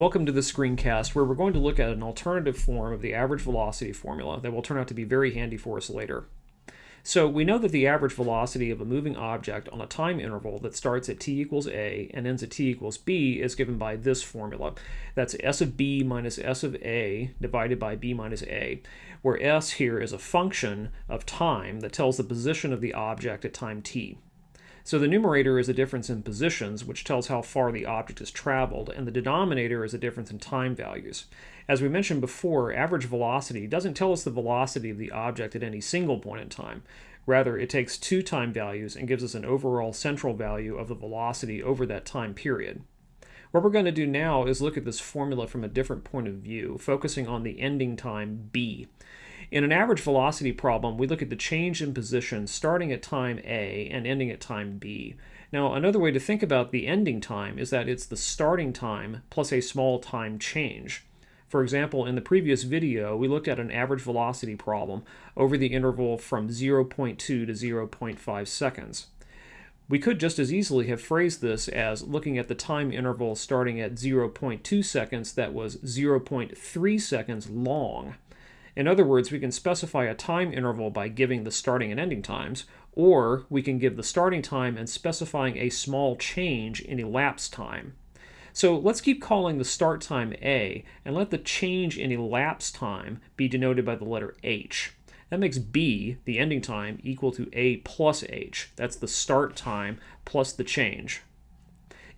Welcome to the screencast where we're going to look at an alternative form of the average velocity formula that will turn out to be very handy for us later. So we know that the average velocity of a moving object on a time interval that starts at t equals a and ends at t equals b is given by this formula. That's s of b minus s of a divided by b minus a, where s here is a function of time that tells the position of the object at time t. So the numerator is a difference in positions, which tells how far the object has traveled, and the denominator is a difference in time values. As we mentioned before, average velocity doesn't tell us the velocity of the object at any single point in time. Rather, it takes two time values and gives us an overall central value of the velocity over that time period. What we're going to do now is look at this formula from a different point of view, focusing on the ending time b. In an average velocity problem, we look at the change in position starting at time A and ending at time B. Now, another way to think about the ending time is that it's the starting time plus a small time change. For example, in the previous video, we looked at an average velocity problem over the interval from 0.2 to 0.5 seconds. We could just as easily have phrased this as looking at the time interval starting at 0.2 seconds that was 0.3 seconds long. In other words, we can specify a time interval by giving the starting and ending times, or we can give the starting time and specifying a small change in elapsed time. So let's keep calling the start time A, and let the change in elapsed time be denoted by the letter h. That makes b, the ending time, equal to a plus h. That's the start time plus the change.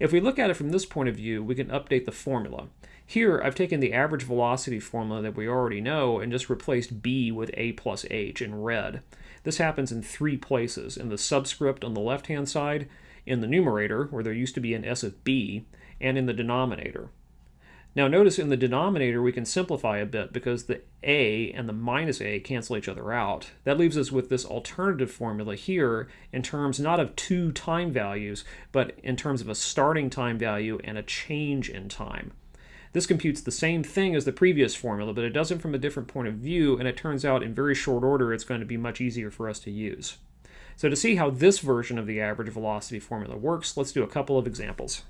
If we look at it from this point of view, we can update the formula. Here, I've taken the average velocity formula that we already know and just replaced b with a plus h in red. This happens in three places, in the subscript on the left-hand side, in the numerator, where there used to be an s of b, and in the denominator. Now notice in the denominator we can simplify a bit because the a and the minus a cancel each other out. That leaves us with this alternative formula here in terms not of two time values, but in terms of a starting time value and a change in time. This computes the same thing as the previous formula, but it does it from a different point of view, and it turns out in very short order it's going to be much easier for us to use. So to see how this version of the average velocity formula works, let's do a couple of examples.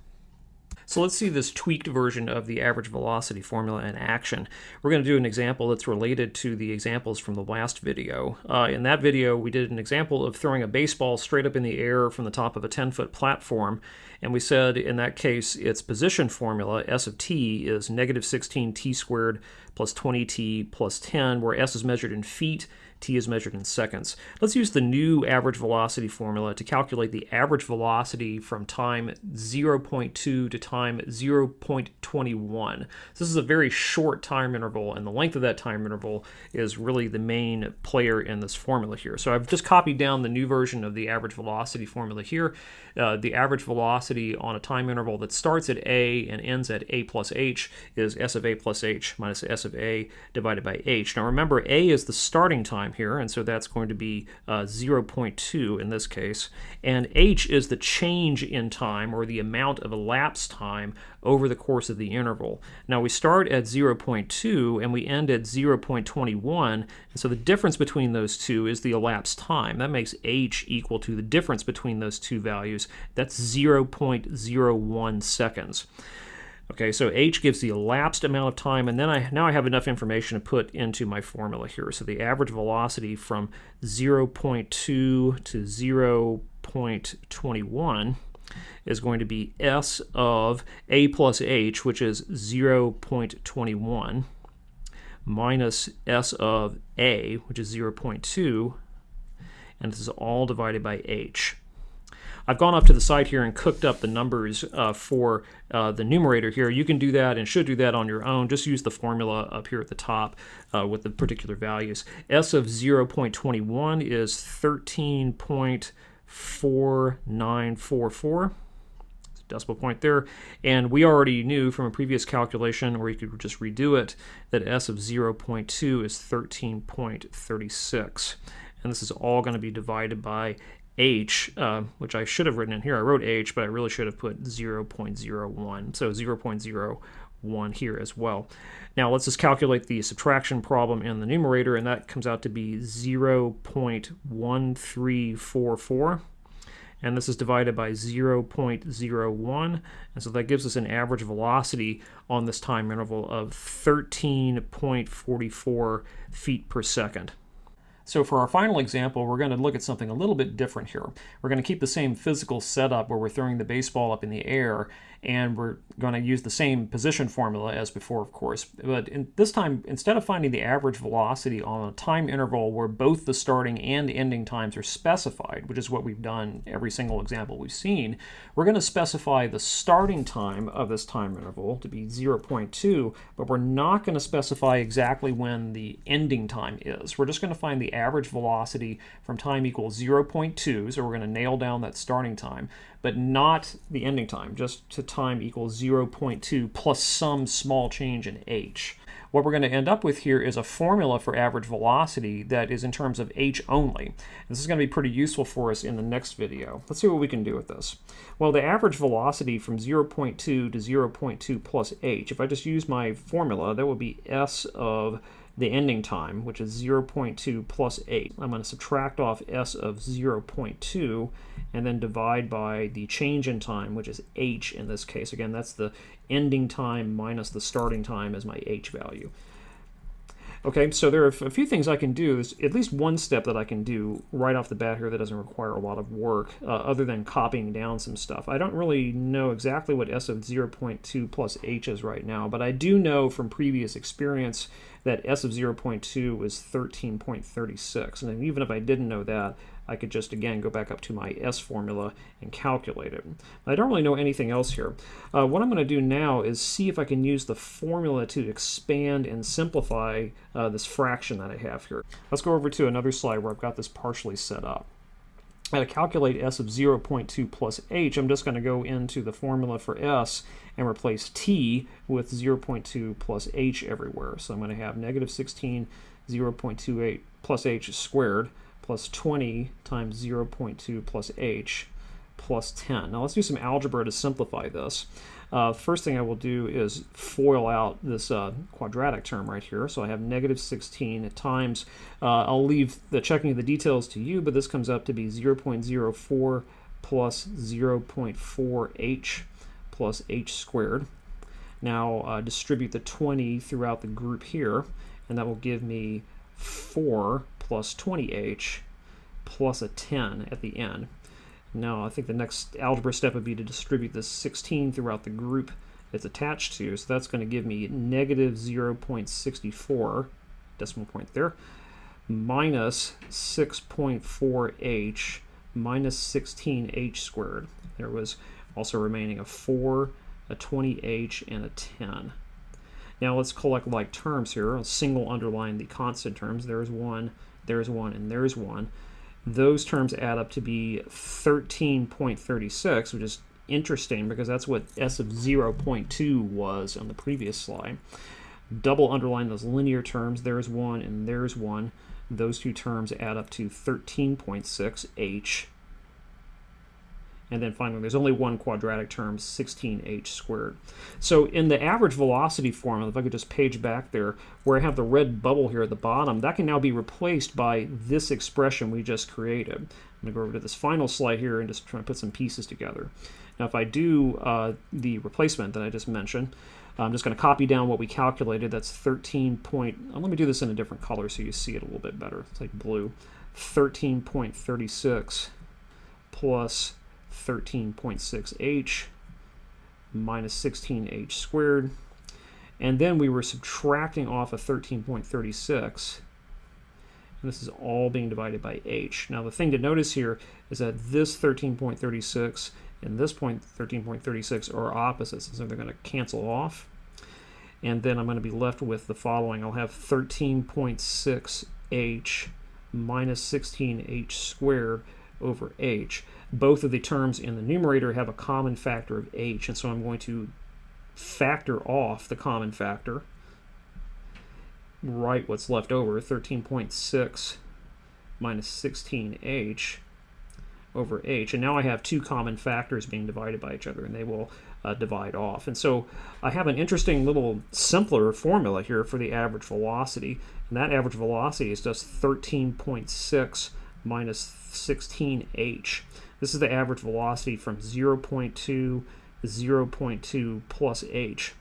So let's see this tweaked version of the average velocity formula in action. We're going to do an example that's related to the examples from the last video. Uh, in that video, we did an example of throwing a baseball straight up in the air from the top of a 10-foot platform, and we said in that case its position formula, s of t, is negative 16 t squared plus 20t plus 10, where s is measured in feet t is measured in seconds. Let's use the new average velocity formula to calculate the average velocity from time 0.2 to time 0.21. This is a very short time interval, and the length of that time interval is really the main player in this formula here. So I've just copied down the new version of the average velocity formula here. Uh, the average velocity on a time interval that starts at a and ends at a plus h is s of a plus h minus s of a divided by h. Now remember, a is the starting time time here, and so that's going to be uh, 0.2 in this case. And h is the change in time, or the amount of elapsed time over the course of the interval. Now we start at 0.2 and we end at 0.21, and so the difference between those two is the elapsed time. That makes h equal to the difference between those two values. That's 0.01 seconds. Okay, so h gives the elapsed amount of time, and then I now I have enough information to put into my formula here. So the average velocity from 0.2 to 0.21 is going to be s of a plus h, which is 0.21, minus s of a, which is 0.2, and this is all divided by h. I've gone up to the side here and cooked up the numbers uh, for uh, the numerator here. You can do that and should do that on your own. Just use the formula up here at the top uh, with the particular values. S of 0.21 is 13.4944 decimal point there. And we already knew from a previous calculation, or you could just redo it, that S of 0.2 is 13.36. And this is all going to be divided by h, uh, which I should have written in here. I wrote h, but I really should have put 0.01. So 0.01 here as well. Now let's just calculate the subtraction problem in the numerator, and that comes out to be 0.1344. and this is divided by 0.01, and so that gives us an average velocity on this time interval of 13.44 feet per second. So for our final example, we're going to look at something a little bit different here. We're going to keep the same physical setup where we're throwing the baseball up in the air, and we're going to use the same position formula as before, of course. But in, this time, instead of finding the average velocity on a time interval where both the starting and ending times are specified, which is what we've done every single example we've seen, we're going to specify the starting time of this time interval to be 0.2, but we're not going to specify exactly when the ending time is. We're just going to find the average velocity from time equals 0.2, so we're going to nail down that starting time, but not the ending time, just to time equals 0.2 plus some small change in h. What we're going to end up with here is a formula for average velocity that is in terms of h only. This is going to be pretty useful for us in the next video. Let's see what we can do with this. Well, the average velocity from 0.2 to 0.2 plus h, if I just use my formula, that would be s of the ending time, which is 0.2 plus 8. I'm going to subtract off s of 0.2 and then divide by the change in time, which is h in this case. Again, that's the ending time minus the starting time as my h value. Okay, so there are a few things I can do. There's at least one step that I can do right off the bat here that doesn't require a lot of work uh, other than copying down some stuff. I don't really know exactly what S of 0.2 plus H is right now, but I do know from previous experience that S of 0.2 was 13.36. And even if I didn't know that, I could just, again, go back up to my S formula and calculate it. I don't really know anything else here. Uh, what I'm going to do now is see if I can use the formula to expand and simplify uh, this fraction that I have here. Let's go over to another slide where I've got this partially set up. To calculate s of 0.2 plus h, I'm just going to go into the formula for s and replace t with 0.2 plus h everywhere. So I'm going to have negative 16 0.28 plus h squared plus 20 times 0.2 plus h plus 10. Now let's do some algebra to simplify this. Uh, first thing I will do is FOIL out this uh, quadratic term right here. So I have negative 16 times, uh, I'll leave the checking of the details to you, but this comes up to be 0.04 plus 0.4h plus h squared. Now uh, distribute the 20 throughout the group here, and that will give me 4 plus 20h plus a 10 at the end. Now I think the next algebra step would be to distribute this 16 throughout the group it's attached to, so that's going to give me negative 0.64, decimal point there, minus 6.4h minus 16h squared. There was also remaining a 4, a 20h, and a 10. Now let's collect like terms here. I'll single underline the constant terms. There's one, there's one, and there's one those terms add up to be 13.36, which is interesting because that's what S of 0.2 was on the previous slide. Double underline those linear terms. There's one and there's one. Those two terms add up to 13.6 H and then finally, there's only one quadratic term, 16h squared. So in the average velocity formula, if I could just page back there, where I have the red bubble here at the bottom, that can now be replaced by this expression we just created. I'm going to go over to this final slide here and just try to put some pieces together. Now if I do uh, the replacement that I just mentioned, I'm just going to copy down what we calculated. That's 13 point, uh, let me do this in a different color so you see it a little bit better. It's like blue. 13.36 plus 13.6h minus 16h squared. And then we were subtracting off of 13.36. And this is all being divided by h. Now the thing to notice here is that this 13.36 and this point 13.36 are opposites, so they're going to cancel off. And then I'm going to be left with the following. I'll have 13.6h minus 16h squared over h. Both of the terms in the numerator have a common factor of h, and so I'm going to factor off the common factor, write what's left over, 13.6 minus 16h over h. And now I have two common factors being divided by each other, and they will uh, divide off. And so I have an interesting little simpler formula here for the average velocity, and that average velocity is just 13.6 minus 16h. This is the average velocity from 0.2 to 0.2 plus h.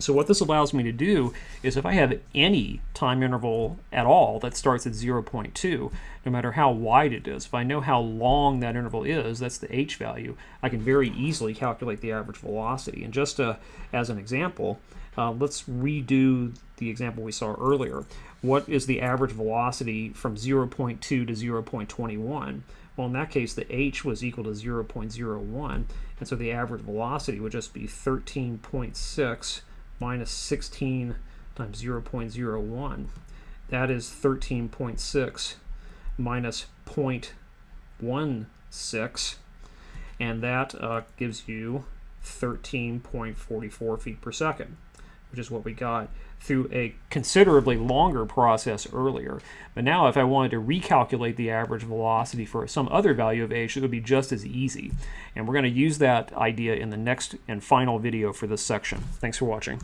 So what this allows me to do is if I have any time interval at all that starts at 0.2, no matter how wide it is, if I know how long that interval is, that's the h value, I can very easily calculate the average velocity. And just uh, as an example, uh, let's redo the example we saw earlier. What is the average velocity from 0.2 to 0.21? Well, in that case, the h was equal to 0.01, and so the average velocity would just be 13.6 minus 16 times 0.01. That is 13.6 minus 0.16, and that uh, gives you 13.44 feet per second, which is what we got through a considerably longer process earlier. But now if I wanted to recalculate the average velocity for some other value of h, it would be just as easy. And we're going to use that idea in the next and final video for this section. Thanks for watching.